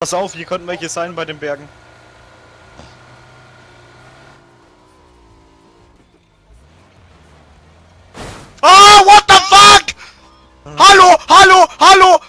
Pass auf, hier könnten welche sein bei den Bergen. Ah, what the fuck? Hallo, hallo, hallo!